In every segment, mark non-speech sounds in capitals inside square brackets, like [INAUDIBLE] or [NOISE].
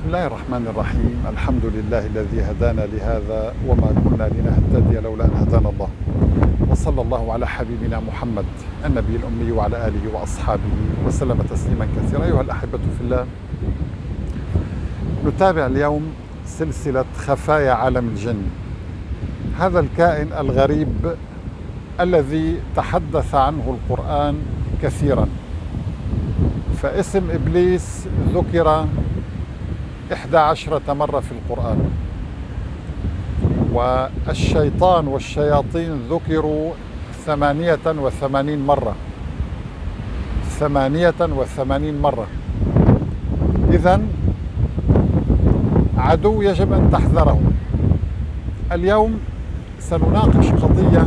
بسم الله الرحمن الرحيم. الحمد لله الذي هدانا لهذا وما كنا لنهتدي لولا أن هدانا الله. وصلى الله على حبيبنا محمد النبي الأمي وعلى آله وأصحابه وسلم تسليما كثيرا. أيها الأحبة في الله نتابع اليوم سلسلة خفايا عالم الجن. هذا الكائن الغريب الذي تحدث عنه القرآن كثيرا. فاسم إبليس ذكر إحدى عشرة مرة في القرآن. والشيطان والشياطين ذكروا ثمانية وثمانين مرة. ثمانية وثمانين مرة. إذا عدو يجب أن تحذره. اليوم سنناقش قضية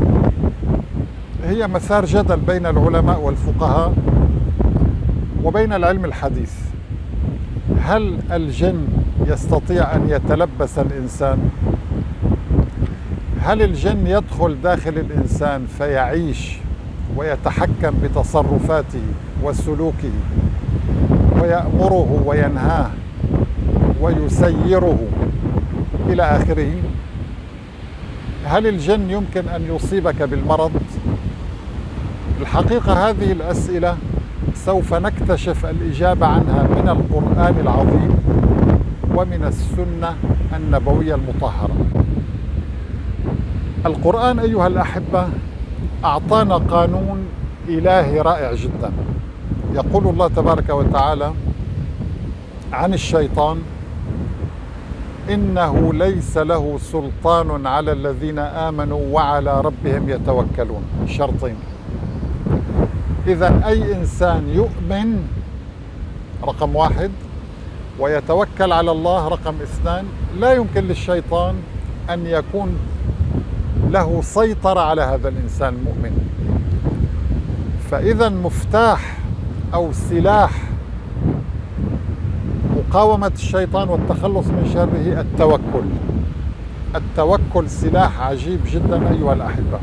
هي مسار جدل بين العلماء والفقهاء وبين العلم الحديث. هل الجن يستطيع أن يتلبس الإنسان؟ هل الجن يدخل داخل الإنسان فيعيش ويتحكم بتصرفاته وسلوكه ويأمره وينهاه ويسيره إلى آخره؟ هل الجن يمكن أن يصيبك بالمرض؟ الحقيقة هذه الأسئلة سوف نكتشف الإجابة عنها من القرآن العظيم ومن السنة النبوية المطهرة. القرآن أيها الأحبة أعطانا قانون إلهي رائع جدا. يقول الله تبارك وتعالى عن الشيطان إنه ليس له سلطان على الذين آمنوا وعلى ربهم يتوكلون. شرطين. إذا أي إنسان يؤمن رقم واحد ويتوكل على الله رقم اثنان لا يمكن للشيطان أن يكون له سيطرة على هذا الإنسان المؤمن. فإذا مفتاح أو سلاح مقاومة الشيطان والتخلص من شره التوكل. التوكل سلاح عجيب جدا أيها الأحبة.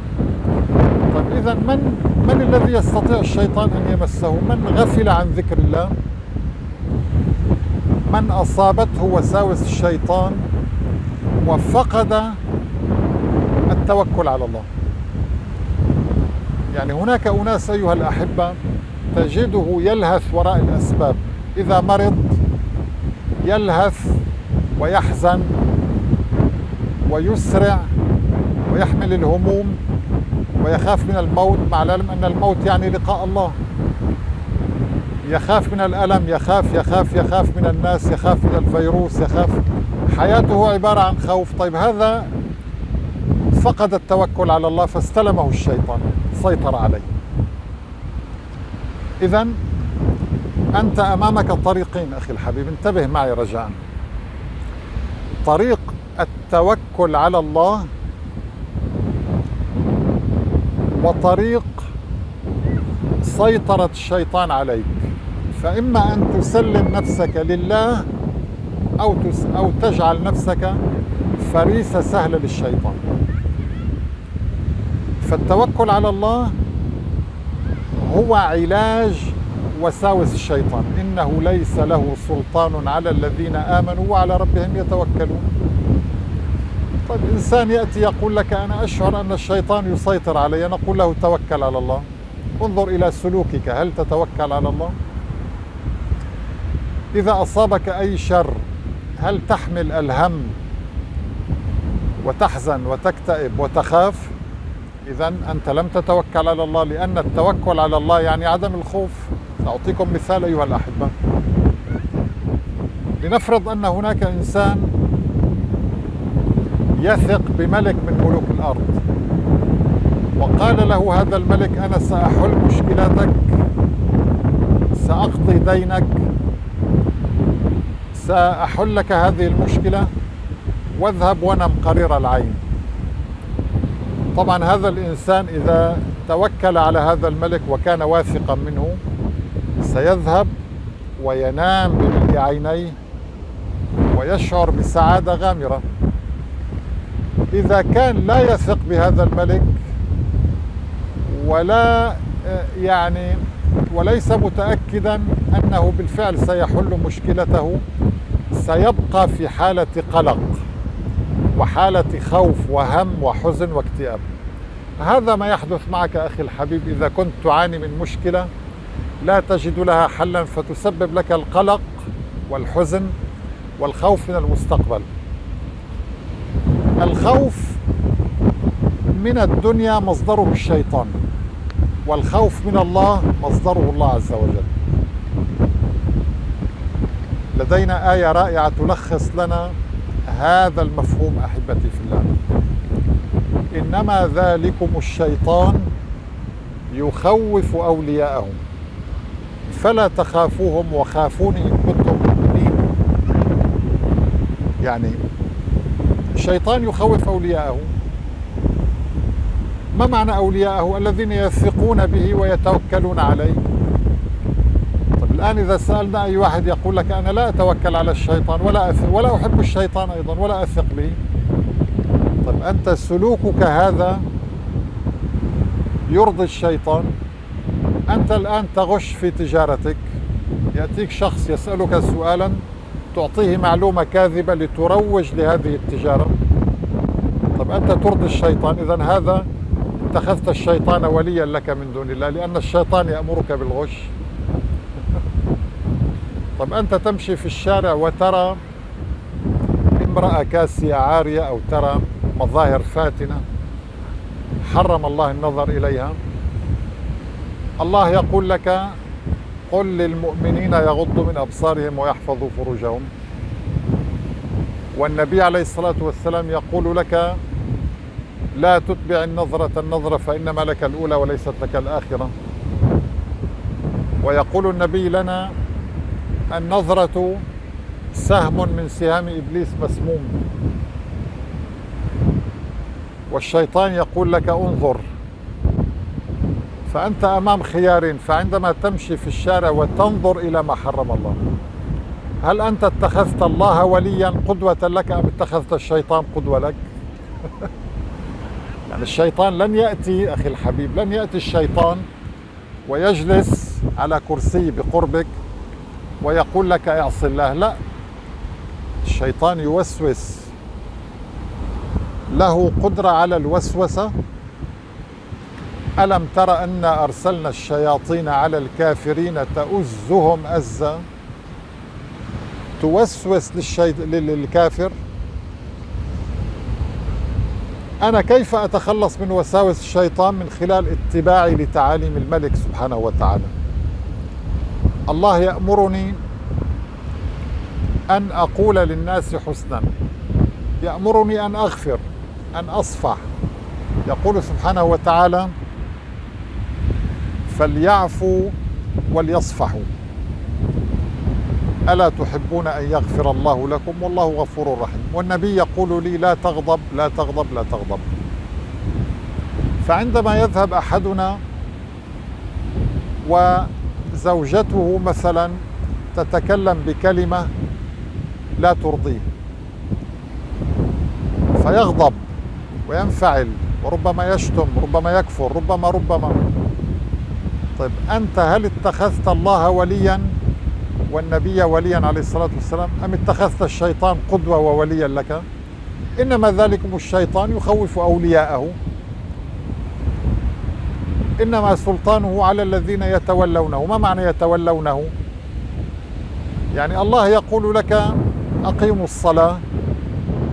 إذا من من الذي يستطيع الشيطان أن يمسه؟ من غفل عن ذكر الله؟ من أصابته وساوس الشيطان وفقد التوكل على الله. يعني هناك أناس أيها الأحبة تجده يلهث وراء الأسباب. إذا مرض يلهث ويحزن ويسرع ويحمل الهموم ويخاف من الموت مع العلم أن الموت يعني لقاء الله. يخاف من الألم يخاف يخاف يخاف من الناس يخاف من الفيروس يخاف. حياته عبارة عن خوف. طيب هذا فقد التوكل على الله فاستلمه الشيطان سيطر عليه. إذا أنت أمامك طريقين أخي الحبيب. انتبه معي رجاء. طريق التوكل على الله وطريق سيطرة الشيطان عليك. فإما أن تسلم نفسك لله أو أو تجعل نفسك فريسة سهلة للشيطان. فالتوكل على الله هو علاج وساوس الشيطان. إنه ليس له سلطان على الذين آمنوا وعلى ربهم يتوكلون. طيب إنسان يأتي يقول لك أنا أشعر أن الشيطان يسيطر علي. نقول له توكل على الله. انظر إلى سلوكك. هل تتوكل على الله؟ إذا أصابك أي شر هل تحمل الهم وتحزن وتكتئب وتخاف؟ إذا أنت لم تتوكل على الله لأن التوكل على الله يعني عدم الخوف. سأعطيكم مثال أيها الأحبة. لنفرض أن هناك إنسان يثق بملك من ملوك الأرض. وقال له هذا الملك أنا سأحل مشكلتك سأقضي دينك سأحل لك هذه المشكلة واذهب ونم قرير العين. طبعا هذا الإنسان إذا توكل على هذا الملك وكان واثقا منه سيذهب وينام بملء عينيه ويشعر بسعادة غامرة. إذا كان لا يثق بهذا الملك ولا يعني وليس متأكدا أنه بالفعل سيحل مشكلته سيبقى في حالة قلق وحالة خوف وهم وحزن واكتئاب. هذا ما يحدث معك أخي الحبيب إذا كنت تعاني من مشكلة لا تجد لها حلا فتسبب لك القلق والحزن والخوف من المستقبل. الخوف من الدنيا مصدره الشيطان والخوف من الله مصدره الله عز وجل. لدينا آية رائعة تلخص لنا هذا المفهوم أحبتي في الله. إنما ذلكم الشيطان يخوف أولياءه فلا تخافوهم وخافوني إن كنتم مؤمنين. يعني الشيطان يخوف أولياءه. ما معنى أولياءه؟ الذين يثقون به ويتوكلون عليه. طيب الآن إذا سألنا أي واحد يقول لك أنا لا أتوكل على الشيطان ولا أثق ولا أحب الشيطان أيضا ولا أثق به. طيب أنت سلوكك هذا يرضي الشيطان. أنت الآن تغش في تجارتك. يأتيك شخص يسألك سؤالا. تعطيه معلومة كاذبة لتروج لهذه التجارة. طب أنت ترضي الشيطان إذا هذا اتخذت الشيطان وليا لك من دون الله لأن الشيطان يأمرك بالغش. [LAUGHS] طب أنت تمشي في الشارع وترى امرأة كاسية عارية أو ترى مظاهر فاتنة حرم الله النظر إليها. الله يقول لك قل للمؤمنين يغضوا من أبصارهم ويحفظوا فروجهم. والنبي عليه الصلاة والسلام يقول لك لا تتبع النظرة النظرة فإنما لك الأولى وليست لك الآخرة. ويقول النبي لنا النظرة سهم من سهام إبليس مسموم. والشيطان يقول لك انظر فأنت أمام خيار فعندما تمشي في الشارع وتنظر إلى ما حرم الله هل أنت اتخذت الله وليا قدوة لك أم اتخذت الشيطان قدوة لك؟ [LAUGHS] يعني الشيطان لن يأتي أخي الحبيب لن يأتي الشيطان ويجلس على كرسي بقربك ويقول لك أعصي الله. لا الشيطان يوسوس له قدرة على الوسوسة ألم تر أن أرسلنا الشياطين على الكافرين تؤزهم أزا؟ توسوس للشي... للكافر؟ أنا كيف أتخلص من وساوس الشيطان من خلال اتباعي لتعاليم الملك سبحانه وتعالى؟ الله يأمرني أن أقول للناس حسنا. يأمرني أن أغفر أن أصفح. يقول سبحانه وتعالى فليعفوا وليصفحوا. ألا تحبون أن يغفر الله لكم؟ والله غفور رحيم. والنبي يقول لي لا تغضب لا تغضب لا تغضب. فعندما يذهب أحدنا وزوجته مثلا تتكلم بكلمة لا ترضيه فيغضب وينفعل وربما يشتم ربما يكفر ربما ربما. طيب أنت هل اتخذت الله وليا والنبي وليا عليه الصلاة والسلام؟ أم اتخذت الشيطان قدوة ووليا لك؟ إنما ذلكم الشيطان يخوف أولياءه. إنما سلطانه على الذين يتولونه. ما معنى يتولونه؟ يعني الله يقول لك أقيموا الصلاة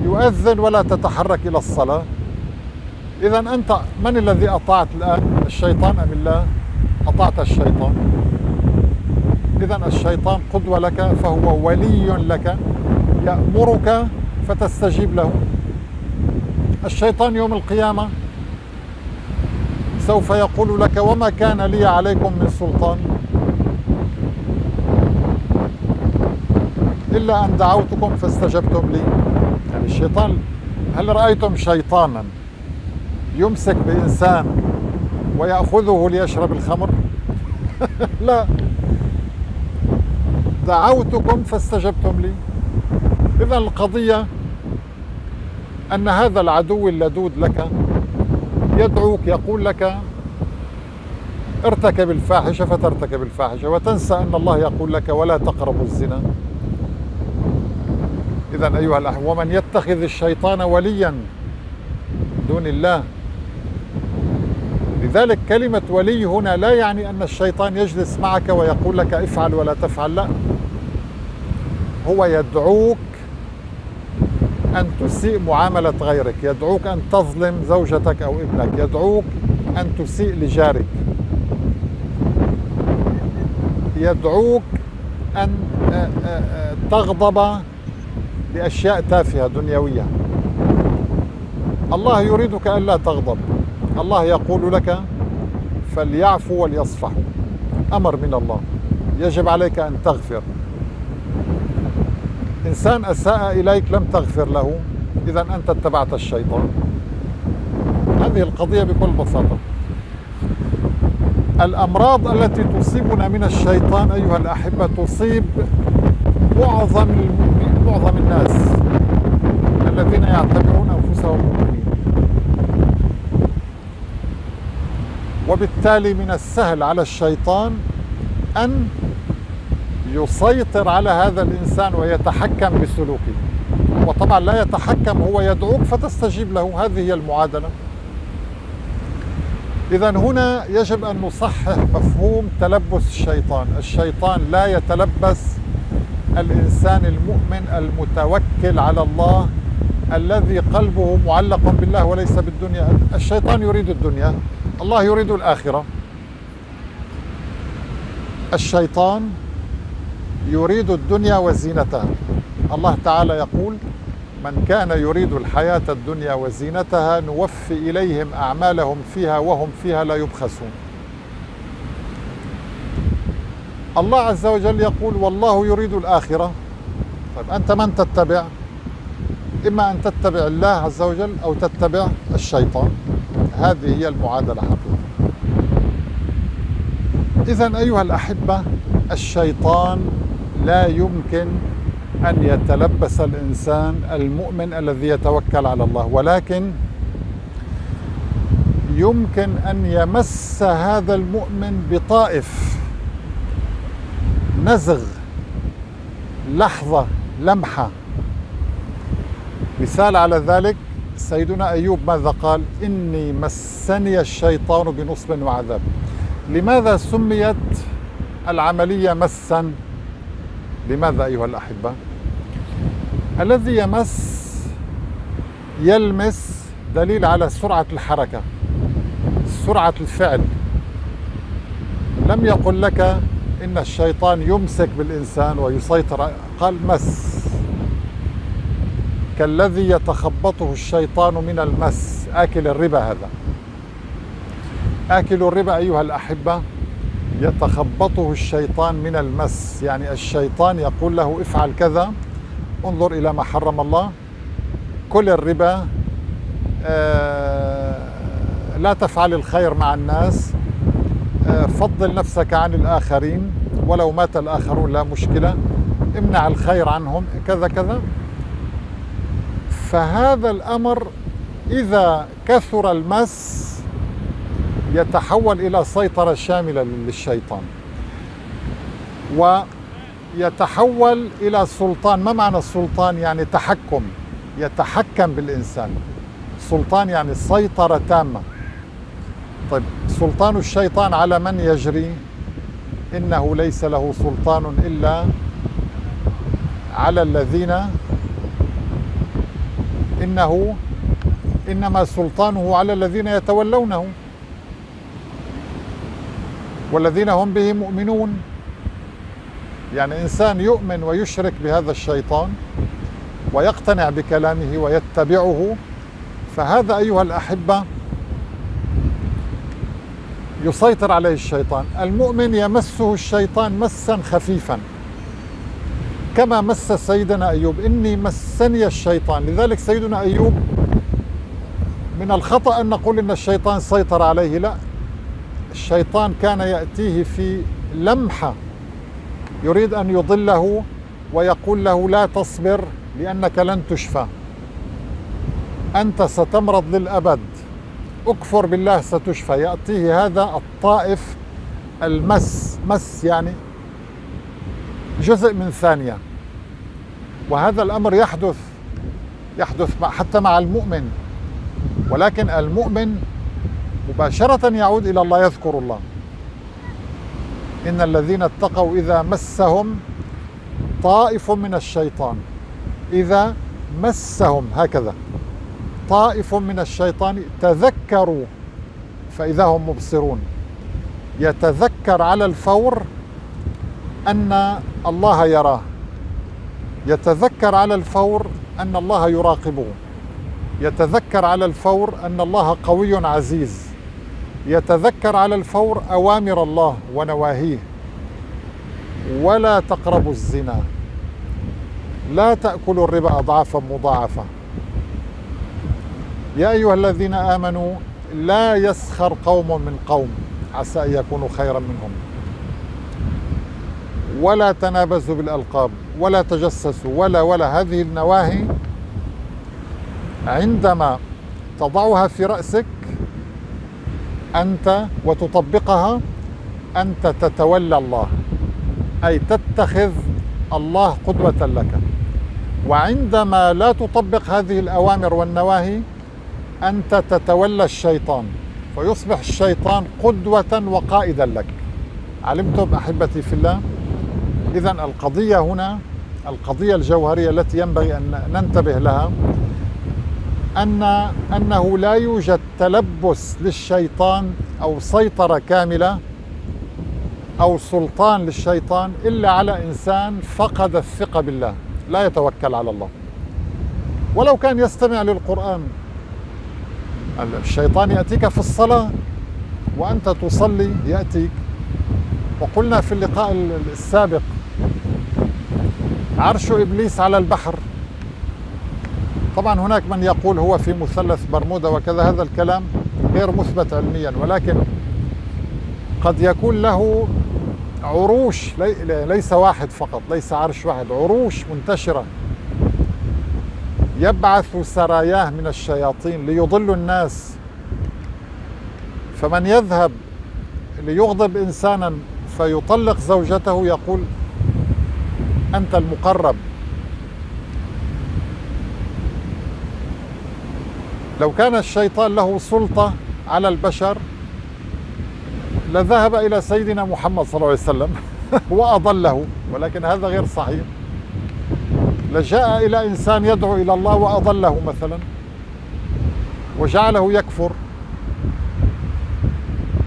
يؤذن ولا تتحرك إلى الصلاة. إذا أنت من الذي أطاعت الآن؟ الشيطان أم الله؟ أطعت الشيطان. إذا الشيطان قدوة لك فهو ولي لك يأمرك فتستجيب له. الشيطان يوم القيامة سوف يقول لك وما كان لي عليكم من سلطان إلا أن دعوتكم فاستجبتم لي. يعني الشيطان هل رأيتم شيطانا يمسك بإنسان ويأخذه ليشرب الخمر. [LAUGHS] لا. دعوتكم فاستجبتم لي. إذا القضية أن هذا العدو اللدود لك يدعوك يقول لك ارتكب الفاحشة فترتكب الفاحشة وتنسى أن الله يقول لك ولا تقربوا الزنا. إذا أيها الأحبة ومن يتخذ الشيطان وليا دون الله لذلك كلمة ولي هنا لا يعني أن الشيطان يجلس معك ويقول لك افعل ولا تفعل لا. هو يدعوك أن تسيء معاملة غيرك يدعوك أن تظلم زوجتك أو ابنك يدعوك أن تسيء لجارك. يدعوك أن آه، آه، آه، تغضب لأشياء تافهة دنيوية. الله يريدك ألا تغضب. الله يقول لك فليعفوا وليصفحوا أمر من الله. يجب عليك أن تغفر. إنسان أساء إليك لم تغفر له. إذا أنت اتبعت الشيطان. هذه القضية بكل بساطة. الأمراض التي تصيبنا من الشيطان أيها الأحبة تصيب معظم معظم الناس الذين يعتبرون أنفسهم مؤمنين وبالتالي من السهل على الشيطان أن يسيطر على هذا الإنسان ويتحكم بسلوكه. وطبعا لا يتحكم هو يدعوك فتستجيب له. هذه هي المعادلة. إذا هنا يجب أن نصحح مفهوم تلبس الشيطان. الشيطان لا يتلبس الإنسان المؤمن المتوكل على الله الذي قلبه معلق بالله وليس بالدنيا. الشيطان يريد الدنيا. الله يريد الآخرة. الشيطان يريد الدنيا وزينتها. الله تعالى يقول من كان يريد الحياة الدنيا وزينتها نوفي إليهم أعمالهم فيها وهم فيها لا يبخسون. الله عز وجل يقول والله يريد الآخرة. طيب أنت من تتبع؟ إما أن تتبع الله عز وجل أو تتبع الشيطان. هذه هي المعادلة حقيقة إذا أيها الأحبة الشيطان لا يمكن أن يتلبس الإنسان المؤمن الذي يتوكل على الله ولكن يمكن أن يمس هذا المؤمن بطائف نزغ لحظة لمحة. مثال على ذلك سيدنا أيوب ماذا قال؟ إني مسني الشيطان بنصب وعذاب. لماذا سميت العملية مسا؟ لماذا أيها الأحبة؟ الذي يمس يلمس دليل على سرعة الحركة سرعة الفعل. لم يقل لك إن الشيطان يمسك بالإنسان ويسيطر. قال مس. كالذي يتخبطه الشيطان من المس. آكل الربا هذا. آكل الربا أيها الأحبة. يتخبطه الشيطان من المس. يعني الشيطان يقول له افعل كذا. انظر إلى ما حرم الله. كل الربا آه، لا تفعل الخير مع الناس. آه، فضل نفسك عن الآخرين. ولو مات الآخرون لا مشكلة. امنع الخير عنهم. كذا كذا. فهذا الأمر إذا كثر المس يتحول إلى سيطرة شاملة للشيطان ويتحول إلى سلطان. ما معنى السلطان يعني تحكم يتحكم بالإنسان. سلطان يعني سيطرة تامة. طيب سلطان الشيطان على من يجري؟ إنه ليس له سلطان إلا على الذين إنه إنما سلطانه على الذين يتولونه. والذين هم به مؤمنون. يعني إنسان يؤمن ويشرك بهذا الشيطان ويقتنع بكلامه ويتبعه. فهذا أيها الأحبة يسيطر عليه الشيطان. المؤمن يمسه الشيطان مسا خفيفا. كما مس سيدنا أيوب. إني مسني الشيطان. لذلك سيدنا أيوب من الخطأ أن نقول إن الشيطان سيطر عليه. لا الشيطان كان يأتيه في لمحة. يريد أن يضله ويقول له لا تصبر لأنك لن تشفى. أنت ستمرض للأبد. أكفر بالله ستشفى. يأتيه هذا الطائف المس. مس يعني جزء من ثانية وهذا الأمر يحدث يحدث حتى مع المؤمن. ولكن المؤمن مباشرة يعود إلى الله يذكر الله. إن الذين اتقوا إذا مسهم طائف من الشيطان. إذا مسهم هكذا. طائف من الشيطان تذكروا فإذا هم مبصرون. يتذكر على الفور أن الله يراه. يتذكر على الفور أن الله يراقبه. يتذكر على الفور أن الله قوي عزيز. يتذكر على الفور أوامر الله ونواهيه. ولا تقربوا الزنا. لا تأكلوا الربا أضعافا مضاعفة. يا أيها الذين آمنوا لا يسخر قوم من قوم. عسى أن يكونوا خيرا منهم. ولا تنابزوا بالألقاب ولا تجسسوا ولا ولا. هذه النواهي عندما تضعها في رأسك أنت وتطبقها أنت تتولى الله أي تتخذ الله قدوة لك. وعندما لا تطبق هذه الأوامر والنواهي أنت تتولى الشيطان فيصبح الشيطان قدوة وقائدا لك. علمتم أحبتي في الله؟ إذا القضية هنا القضية الجوهرية التي ينبغي أن ننتبه لها أن أنه لا يوجد تلبس للشيطان أو سيطرة كاملة أو سلطان للشيطان إلا على إنسان فقد الثقة بالله لا يتوكل على الله. ولو كان يستمع للقرآن الشيطان يأتيك في الصلاة وأنت تصلي يأتيك. وقلنا في اللقاء السابق عرش إبليس على البحر. طبعا هناك من يقول هو في مثلث برمودا وكذا هذا الكلام غير مثبت علميا ولكن قد يكون له عروش ليس واحد فقط ليس عرش واحد عروش منتشرة. يبعث سراياه من الشياطين ليضلوا الناس. فمن يذهب ليغضب إنسانا فيطلق زوجته يقول أنت المقرب. لو كان الشيطان له سلطة على البشر لذهب إلى سيدنا محمد صلى الله عليه وسلم [LAUGHS] وأضله ولكن هذا غير صحيح. لجاء إلى إنسان يدعو إلى الله وأضله مثلا وجعله يكفر.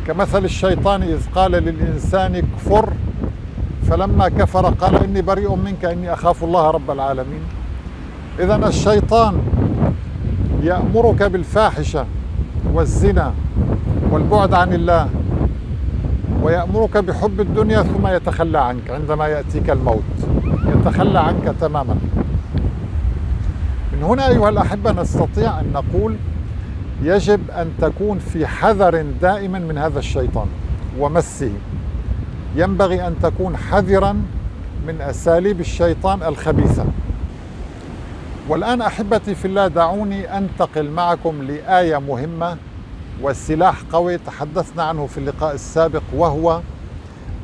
كمثل الشيطان إذ قال للإنسان كفر فلما كفر قال إني بريء منك إني أخاف الله رب العالمين. إذا الشيطان يأمرك بالفاحشة والزنا والبعد عن الله ويأمرك بحب الدنيا ثم يتخلى عنك عندما يأتيك الموت. يتخلى عنك تماما. من هنا أيها الأحبة نستطيع أن نقول يجب أن تكون في حذر دائما من هذا الشيطان ومسه. ينبغي أن تكون حذرا من أساليب الشيطان الخبيثة. والآن أحبتي في الله دعوني أنتقل معكم لآية مهمة وسلاح قوي تحدثنا عنه في اللقاء السابق وهو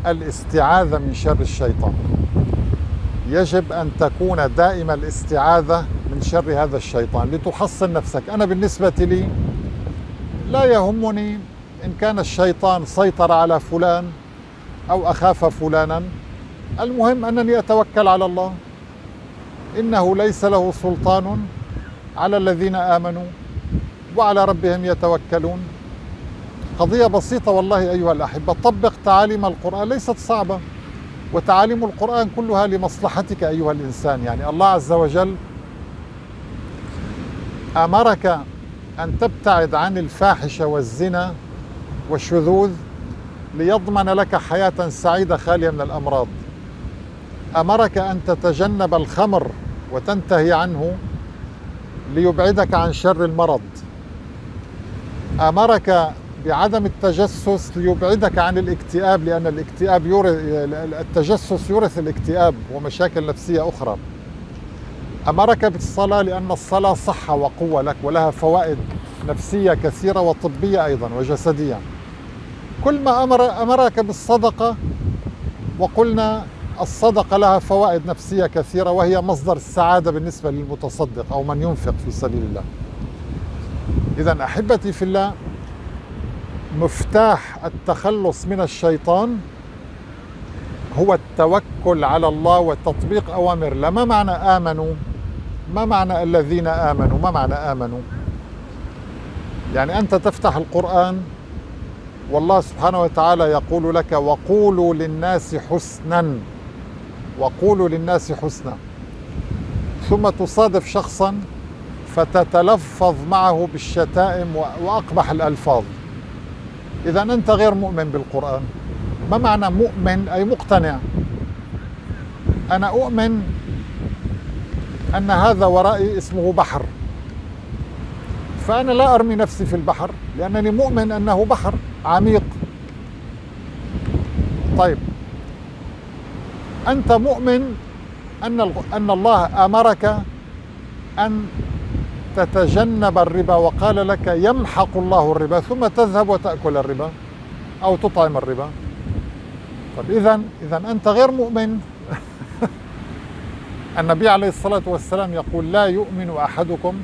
الاستعاذة من شر الشيطان. يجب أن تكون دائما الاستعاذة من شر هذا الشيطان. لتحصن نفسك. أنا بالنسبة لي لا يهمني إن كان الشيطان سيطر على فلان أو أخاف فلانا. المهم أنني أتوكل على الله. إنه ليس له سلطان على الذين آمنوا وعلى ربهم يتوكلون. قضية بسيطة والله أيها الأحبة. طبق تعاليم القرآن. ليست صعبة. وتعاليم القرآن كلها لمصلحتك أيها الإنسان. يعني الله عز وجل أمرك أن تبتعد عن الفاحشة والزنا والشذوذ ليضمن لك حياة سعيدة خالية من الأمراض. أمرك أن تتجنب الخمر وتنتهي عنه ليبعدك عن شر المرض. أمرك بعدم التجسس ليبعدك عن الاكتئاب لأن الاكتئاب يورث التجسس يورث الاكتئاب ومشاكل نفسية أخرى. أمرك بالصلاة لأن الصلاة صحة وقوة لك ولها فوائد نفسية كثيرة وطبية أيضا وجسدية. كل ما أمر أمرك بالصدقة وقلنا الصدقة لها فوائد نفسية كثيرة وهي مصدر السعادة بالنسبة للمتصدق أو من ينفق في سبيل الله. إذا أحبتي في الله مفتاح التخلص من الشيطان هو التوكل على الله وتطبيق أوامر الله. ما معنى آمنوا؟ ما معنى الذين آمنوا؟ ما معنى آمنوا؟ يعني أنت تفتح القرآن والله سبحانه وتعالى يقول لك وقولوا للناس حسنا وقولوا للناس حسنا. ثم تصادف شخصا فتتلفظ معه بالشتائم وأقبح الألفاظ. إذا أنت غير مؤمن بالقرآن. ما معنى مؤمن؟ أي مقتنع. أنا أؤمن أن هذا ورائي اسمه بحر. فأنا لا أرمي نفسي في البحر لأنني مؤمن أنه بحر عميق. طيب. أنت مؤمن أن أن الله أمرك أن تتجنب الربا وقال لك يمحق الله الربا ثم تذهب وتأكل الربا أو تطعم الربا. طيب إذا إذا أنت غير مؤمن. [LAUGHS] النبي عليه الصلاة والسلام يقول لا يؤمن أحدكم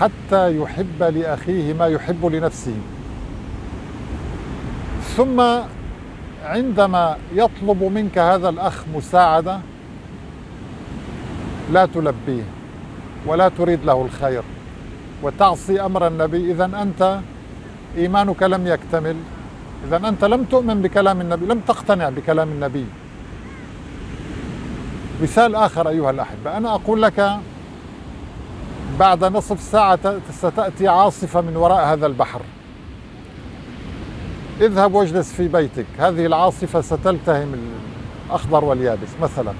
حتى يحب لأخيه ما يحب لنفسه. ثم عندما يطلب منك هذا الأخ مساعدة لا تلبيه ولا تريد له الخير وتعصي أمر النبي. إذا أنت إيمانك لم يكتمل. إذا أنت لم تؤمن بكلام النبي لم تقتنع بكلام النبي. مثال آخر أيها الأحبة أنا أقول لك بعد نصف ساعة ستأتي عاصفة من وراء هذا البحر. اذهب واجلس في بيتك. هذه العاصفة ستلتهم الأخضر واليابس مثلا.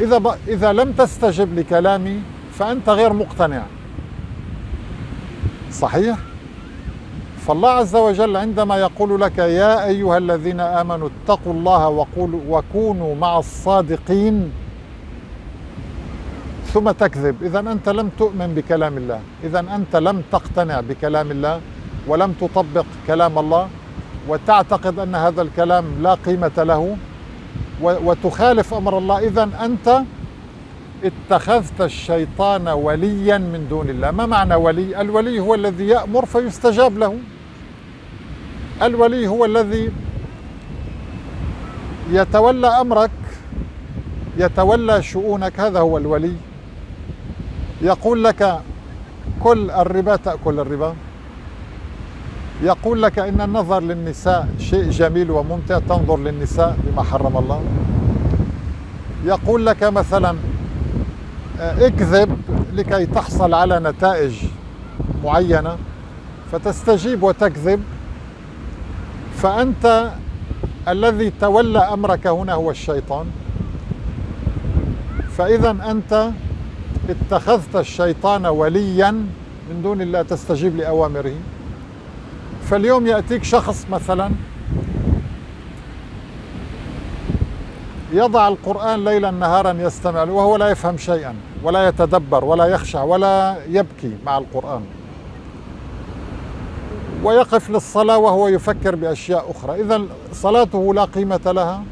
إذا, ب... إذا لم تستجب لكلامي فأنت غير مقتنع. صحيح؟ فالله عز وجل عندما يقول لك يا أيها الذين آمنوا اتقوا الله وقولوا وكونوا مع الصادقين ثم تكذب. إذا أنت لم تؤمن بكلام الله. إذا أنت لم تقتنع بكلام الله ولم تطبق كلام الله وتعتقد أن هذا الكلام لا قيمة له وتخالف أمر الله. إذا أنت اتخذت الشيطان وليا من دون الله. ما معنى ولي؟ الولي هو الذي يأمر فيستجاب له. الولي هو الذي يتولى أمرك يتولى شؤونك. هذا هو الولي. يقول لك كل الربا تأكل الربا. يقول لك إن النظر للنساء شيء جميل وممتع تنظر للنساء بما حرم الله. يقول لك مثلا آه، اكذب لكي تحصل على نتائج معينة فتستجيب وتكذب. فأنت الذي تولى أمرك هنا هو الشيطان. فإذا أنت اتخذت الشيطان وليا من دون الله تستجيب لأوامره. فاليوم يأتيك شخص مثلا يضع القرآن ليلا نهارا يستمع وهو لا يفهم شيئا ولا يتدبر ولا يخشع ولا يبكي مع القرآن. ويقف للصلاة وهو يفكر بأشياء أخرى. إذا صلاته لا قيمة لها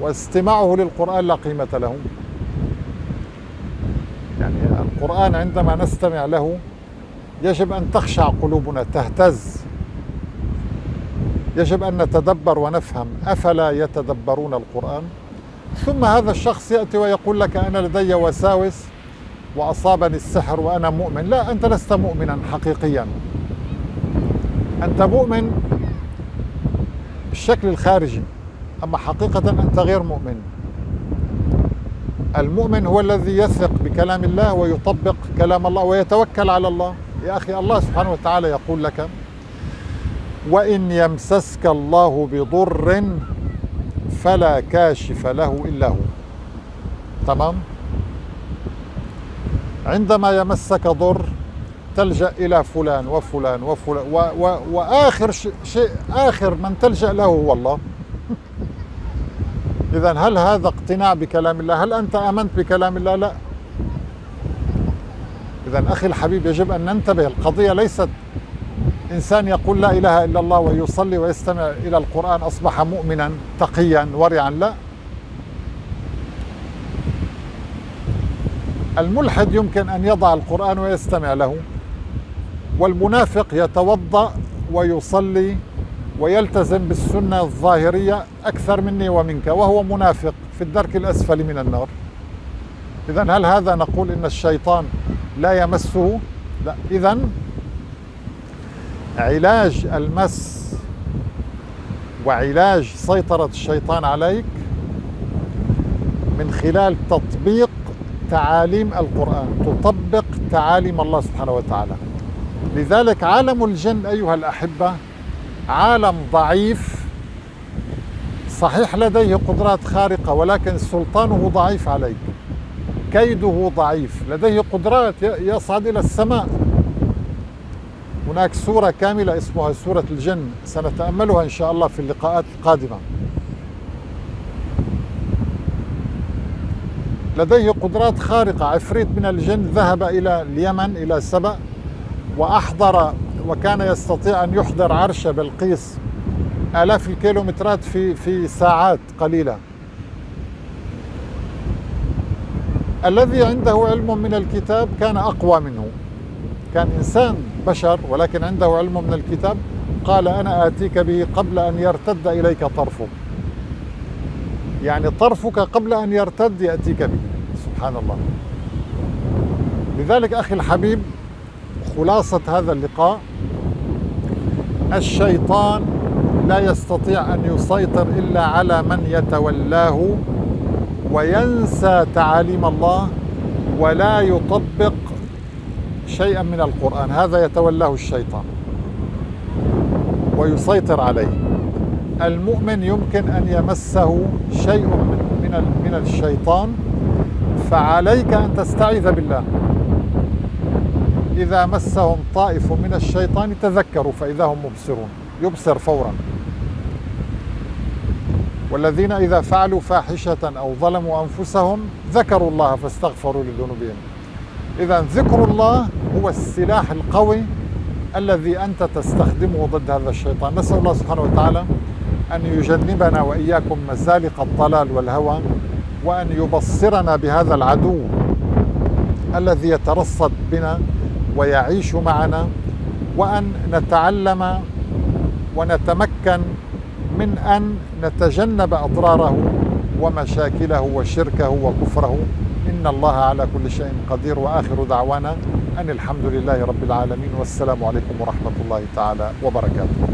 واستماعه للقرآن لا قيمة له. يعني القرآن عندما نستمع له يجب أن تخشع قلوبنا تهتز. يجب أن نتدبر ونفهم أفلا يتدبرون القرآن؟ ثم هذا الشخص يأتي ويقول لك أنا لدي وساوس وأصابني السحر وأنا مؤمن. لا أنت لست مؤمنا حقيقيا. أنت مؤمن بالشكل الخارجي أما حقيقة أنت غير مؤمن. المؤمن هو الذي يثق بكلام الله ويطبق كلام الله ويتوكل على الله يا أخي الله سبحانه وتعالى يقول لك وإن يمسسك الله بضر فلا كاشف له إلا هو تمام عندما يمسك ضر تلجأ إلى فلان وفلان وفلان و و وآخر شيء آخر من تلجأ له هو الله [LAUGHS] إذا هل هذا اقتناع بكلام الله؟ هل أنت آمنت بكلام الله؟ لا. إذا أخي الحبيب يجب أن ننتبه القضية ليست إنسان يقول لا إله إلا الله ويصلي ويستمع إلى القرآن أصبح مؤمنا تقيا ورعا لا. الملحد يمكن أن يضع القرآن ويستمع له والمنافق يتوضأ ويصلي ويلتزم بالسنة الظاهرية أكثر مني ومنك وهو منافق في الدرك الأسفل من النار. إذا هل هذا نقول إن الشيطان لا يمسه لا إذا علاج المس وعلاج سيطرة الشيطان عليك من خلال تطبيق تعاليم القرآن تطبق تعاليم الله سبحانه وتعالى. لذلك عالم الجن أيها الأحبة عالم ضعيف صحيح لديه قدرات خارقة ولكن سلطانه ضعيف عليك. كيده ضعيف لديه قدرات يصعد إلى السماء. هناك سورة كاملة اسمها سورة الجن سنتأملها إن شاء الله في اللقاءات القادمة. لديه قدرات خارقة عفريت من الجن ذهب إلى اليمن إلى سبأ وأحضر وكان يستطيع أن يحضر عرش بلقيس آلاف الكيلومترات في في ساعات قليلة. الذي عنده علم من الكتاب كان أقوى منه. كان إنسان بشر ولكن عنده علم من الكتاب. قال أنا آتيك به قبل أن يرتد إليك طرفك. يعني طرفك قبل أن يرتد يأتيك به. سبحان الله. لذلك أخي الحبيب خلاصة هذا اللقاء الشيطان لا يستطيع أن يسيطر إلا على من يتولاه وينسى تعاليم الله ولا يطبق شيئا من القرآن. هذا يتولاه الشيطان ويسيطر عليه. المؤمن يمكن أن يمسه شيء من من الشيطان فعليك أن تستعيذ بالله. إذا مسهم طائف من الشيطان تذكروا فإذا هم مبصرون يبصر فورا. والذين إذا فعلوا فاحشة أو ظلموا أنفسهم ذكروا الله فاستغفروا لذنوبهم. إذا ذكر الله هو السلاح القوي الذي أنت تستخدمه ضد هذا الشيطان. نسأل الله سبحانه وتعالى أن يجنبنا وإياكم مزالق الضلال والهوى وأن يبصرنا بهذا العدو الذي يترصد بنا ويعيش معنا وأن نتعلم ونتمكن من أن نتجنب أضراره ومشاكله وشركه وكفره. إن الله على كل شيء قدير. وآخر دعوانا أن الحمد لله رب العالمين. والسلام عليكم ورحمة الله تعالى وبركاته.